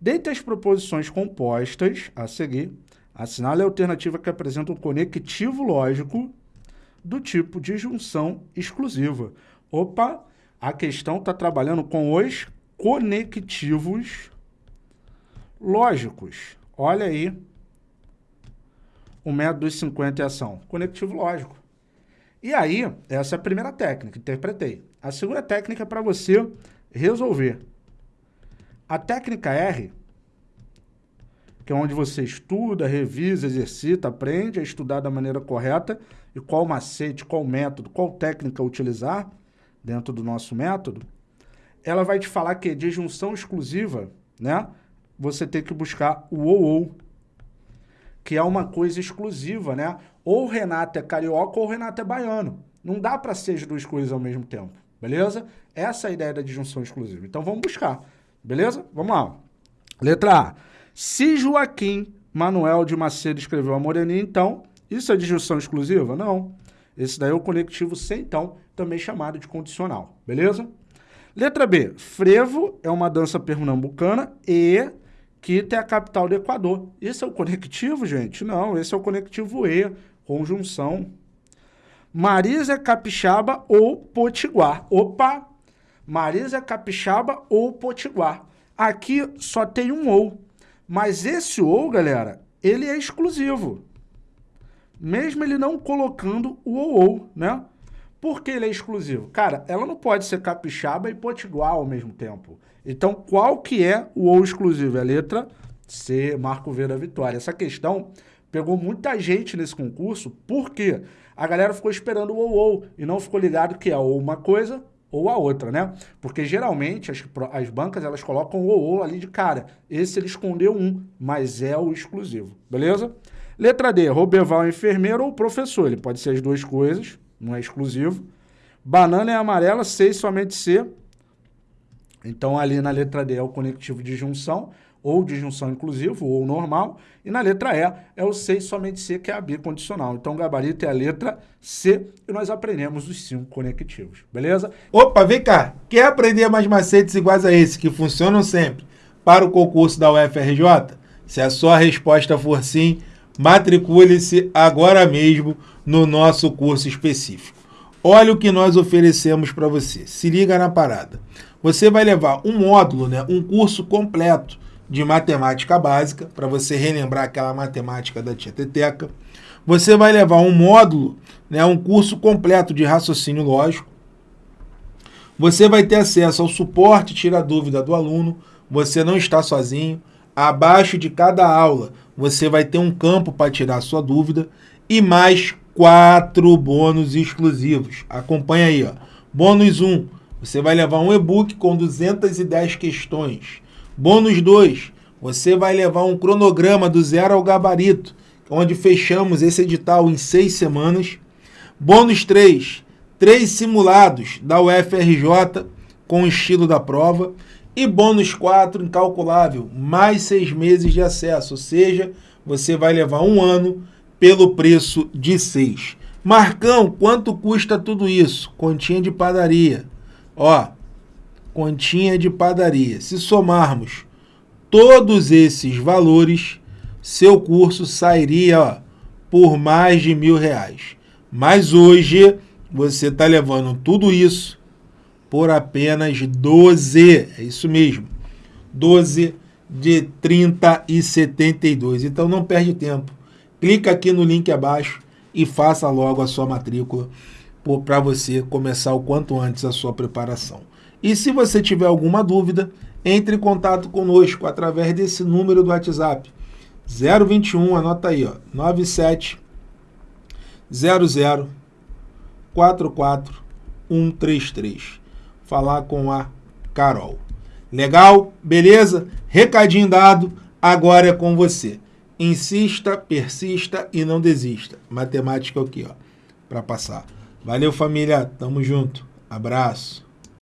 Dentre as proposições compostas a seguir, assinale a alternativa que apresenta um conectivo lógico do tipo de junção exclusiva. Opa, a questão está trabalhando com os conectivos lógicos. Olha aí o método dos 50 em ação. Conectivo lógico. E aí, essa é a primeira técnica, interpretei. A segunda técnica é para você resolver. A técnica R, que é onde você estuda, revisa, exercita, aprende a estudar da maneira correta e qual macete, qual método, qual técnica utilizar dentro do nosso método, ela vai te falar que de junção exclusiva, né, você tem que buscar o ou ou, que é uma coisa exclusiva, né? Ou o Renato é carioca ou o Renato é baiano. Não dá para ser as duas coisas ao mesmo tempo, beleza? Essa é a ideia da disjunção exclusiva. Então vamos buscar, beleza? Vamos lá. Letra A. Se Joaquim Manuel de Macedo escreveu a Moreninha, então, isso é disjunção exclusiva? Não. Esse daí é o conectivo sem então, também chamado de condicional, beleza? Letra B. Frevo é uma dança pernambucana e Quito é a capital do Equador. Esse é o conectivo, gente? Não, esse é o conectivo E, conjunção. Marisa é capixaba ou potiguar. Opa! Marisa capixaba ou potiguar. Aqui só tem um ou. Mas esse ou, galera, ele é exclusivo. Mesmo ele não colocando o ou, ou né? Por que ele é exclusivo? Cara, ela não pode ser capixaba e potiguar ao mesmo tempo. Então, qual que é o ou exclusivo? É a letra C, Marco V da Vitória. Essa questão pegou muita gente nesse concurso, porque a galera ficou esperando o ou ou e não ficou ligado que é ou uma coisa ou a outra, né? Porque geralmente as, as bancas elas colocam o ou ali de cara. Esse ele escondeu um, mas é o exclusivo, beleza? Letra D, Roberval é enfermeiro ou professor. Ele pode ser as duas coisas, não é exclusivo. Banana é amarela, C somente C. Então, ali na letra D é o conectivo de junção, ou de junção inclusivo, ou normal. E na letra E é o C somente C, que é a bicondicional. Então, o gabarito é a letra C e nós aprendemos os cinco conectivos, beleza? Opa, vem cá. Quer aprender mais macetes iguais a esse, que funcionam sempre, para o concurso da UFRJ? Se a sua resposta for sim, matricule-se agora mesmo no nosso curso específico. Olha o que nós oferecemos para você. Se liga na parada. Você vai levar um módulo, né, um curso completo de matemática básica, para você relembrar aquela matemática da tia Teteca. Você vai levar um módulo, né, um curso completo de raciocínio lógico. Você vai ter acesso ao suporte tira dúvida do aluno. Você não está sozinho. Abaixo de cada aula, você vai ter um campo para tirar sua dúvida e mais quatro bônus exclusivos. Acompanha aí, ó. Bônus 1, você vai levar um e-book com 210 questões. Bônus 2, você vai levar um cronograma do zero ao gabarito, onde fechamos esse edital em seis semanas. Bônus 3, três simulados da UFRJ com o estilo da prova. E bônus 4, incalculável, mais seis meses de acesso, ou seja, você vai levar um ano pelo preço de 6. Marcão, quanto custa tudo isso? Continha de padaria. Ó, continha de padaria. Se somarmos todos esses valores, seu curso sairia ó, por mais de mil reais. Mas hoje você está levando tudo isso por apenas 12, é isso mesmo, 12 de 30 e 72. Então não perde tempo clica aqui no link abaixo e faça logo a sua matrícula para você começar o quanto antes a sua preparação. E se você tiver alguma dúvida, entre em contato conosco através desse número do WhatsApp. 021, anota aí, ó, 97 00 44 133. Falar com a Carol. Legal? Beleza? Recadinho dado, agora é com você. Insista, persista e não desista. Matemática aqui, ó, para passar. Valeu, família. Tamo junto. Abraço.